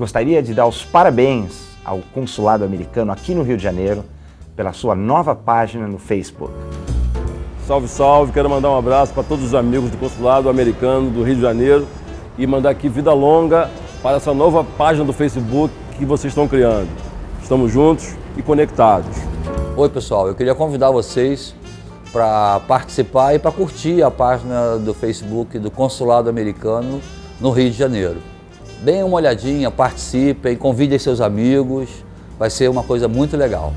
gostaria de dar os parabéns ao consulado americano aqui no Rio de Janeiro pela sua nova página no Facebook. Salve, salve! Quero mandar um abraço para todos os amigos do consulado americano do Rio de Janeiro e mandar aqui vida longa para essa nova página do Facebook que vocês estão criando. Estamos juntos e conectados. Oi pessoal, eu queria convidar vocês para participar e para curtir a página do Facebook do Consulado Americano no Rio de Janeiro. Deem uma olhadinha, participem, convidem seus amigos, vai ser uma coisa muito legal.